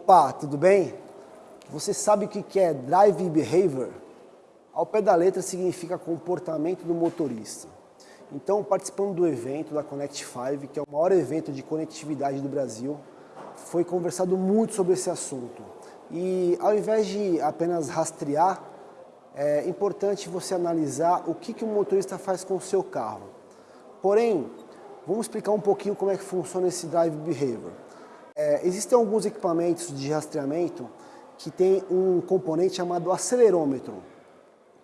Opa, tudo bem? Você sabe o que é Drive Behavior? Ao pé da letra significa comportamento do motorista. Então, participando do evento da Connect 5, que é o maior evento de conectividade do Brasil, foi conversado muito sobre esse assunto. E ao invés de apenas rastrear, é importante você analisar o que, que o motorista faz com o seu carro. Porém, vamos explicar um pouquinho como é que funciona esse Drive Behavior. É, existem alguns equipamentos de rastreamento que tem um componente chamado acelerômetro.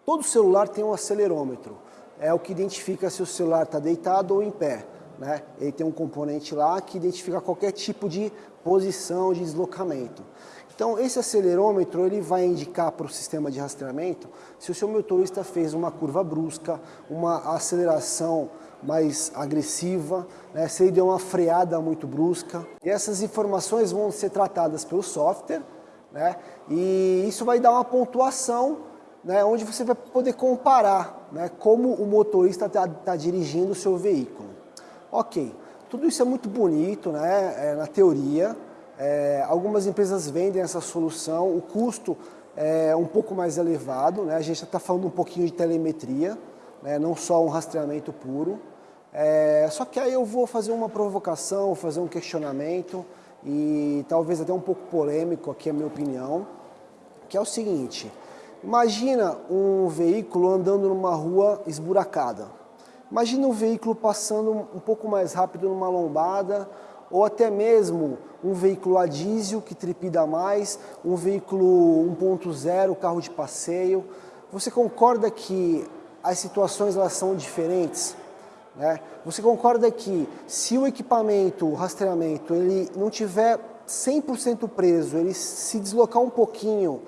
Todo celular tem um acelerômetro. É o que identifica se o celular está deitado ou em pé. Né? Ele tem um componente lá que identifica qualquer tipo de posição, de deslocamento. Então, esse acelerômetro ele vai indicar para o sistema de rastreamento se o seu motorista fez uma curva brusca, uma aceleração mais agressiva, né, se ele deu uma freada muito brusca. E essas informações vão ser tratadas pelo software, né, e isso vai dar uma pontuação né, onde você vai poder comparar né, como o motorista está tá dirigindo o seu veículo. Ok, tudo isso é muito bonito né, é, na teoria, é, algumas empresas vendem essa solução, o custo é um pouco mais elevado, né, a gente está falando um pouquinho de telemetria, né, não só um rastreamento puro. É, só que aí eu vou fazer uma provocação, fazer um questionamento e talvez até um pouco polêmico aqui a minha opinião, que é o seguinte, imagina um veículo andando numa rua esburacada, imagina um veículo passando um pouco mais rápido numa lombada ou até mesmo um veículo a diesel que tripida mais, um veículo 1.0, carro de passeio. Você concorda que as situações elas são diferentes? Né? Você concorda que se o equipamento, o rastreamento, ele não tiver 100% preso, ele se deslocar um pouquinho,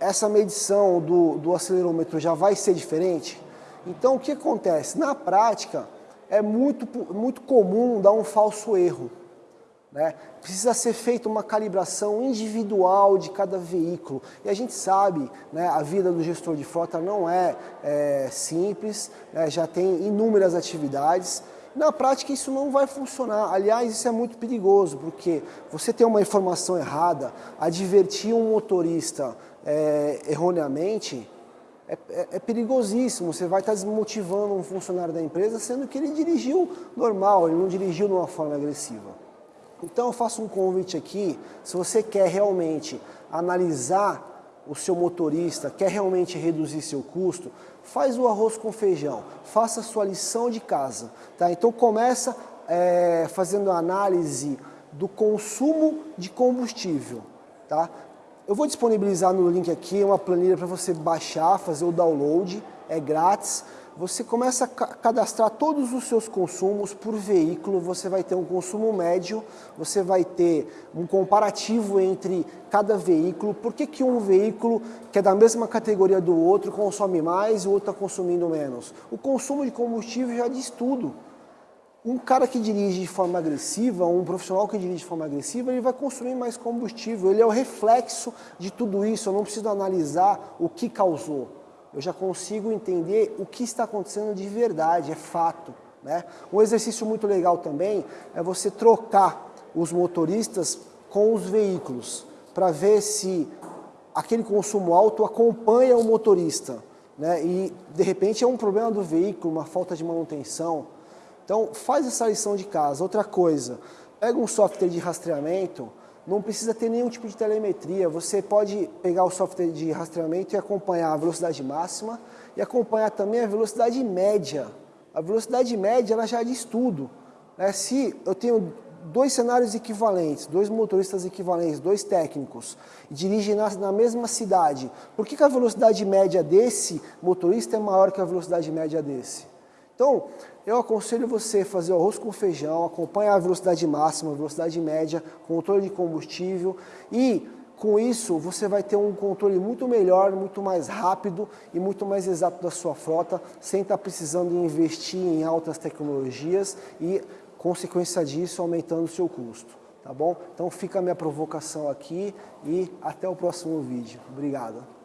essa medição do, do acelerômetro já vai ser diferente? Então o que acontece? Na prática, é muito, muito comum dar um falso erro. Né? Precisa ser feita uma calibração individual de cada veículo. E a gente sabe, né, a vida do gestor de frota não é, é simples, né, já tem inúmeras atividades. Na prática isso não vai funcionar. Aliás, isso é muito perigoso, porque você ter uma informação errada, advertir um motorista é, erroneamente, é, é, é, perigosíssimo. Você vai estar desmotivando um funcionário da empresa, sendo que ele dirigiu normal, ele não dirigiu de uma forma agressiva. Então eu faço um convite aqui, se você quer realmente analisar o seu motorista, quer realmente reduzir seu custo, faz o arroz com feijão, faça a sua lição de casa. Tá? Então começa é, fazendo a análise do consumo de combustível. Tá? Eu vou disponibilizar no link aqui uma planilha para você baixar, fazer o download, é grátis. Você começa a cadastrar todos os seus consumos por veículo, você vai ter um consumo médio, você vai ter um comparativo entre cada veículo, por que, que um veículo que é da mesma categoria do outro consome mais e o outro está consumindo menos. O consumo de combustível já diz tudo. Um cara que dirige de forma agressiva, um profissional que dirige de forma agressiva, ele vai consumir mais combustível. Ele é o reflexo de tudo isso. Eu não preciso analisar o que causou. Eu já consigo entender o que está acontecendo de verdade, é fato. Né? Um exercício muito legal também é você trocar os motoristas com os veículos, para ver se aquele consumo alto acompanha o motorista. Né? E, de repente, é um problema do veículo, uma falta de manutenção. Então, faz essa lição de casa. Outra coisa, pega um software de rastreamento, não precisa ter nenhum tipo de telemetria. Você pode pegar o software de rastreamento e acompanhar a velocidade máxima e acompanhar também a velocidade média. A velocidade média ela já diz tudo. Né? Se eu tenho dois cenários equivalentes, dois motoristas equivalentes, dois técnicos, dirigem na, na mesma cidade, por que, que a velocidade média desse motorista é maior que a velocidade média desse? Então, eu aconselho você a fazer o arroz com feijão, acompanhar a velocidade máxima, velocidade média, controle de combustível e com isso você vai ter um controle muito melhor, muito mais rápido e muito mais exato da sua frota, sem estar precisando investir em altas tecnologias e, consequência disso, aumentando o seu custo. Tá bom? Então fica a minha provocação aqui e até o próximo vídeo. Obrigado.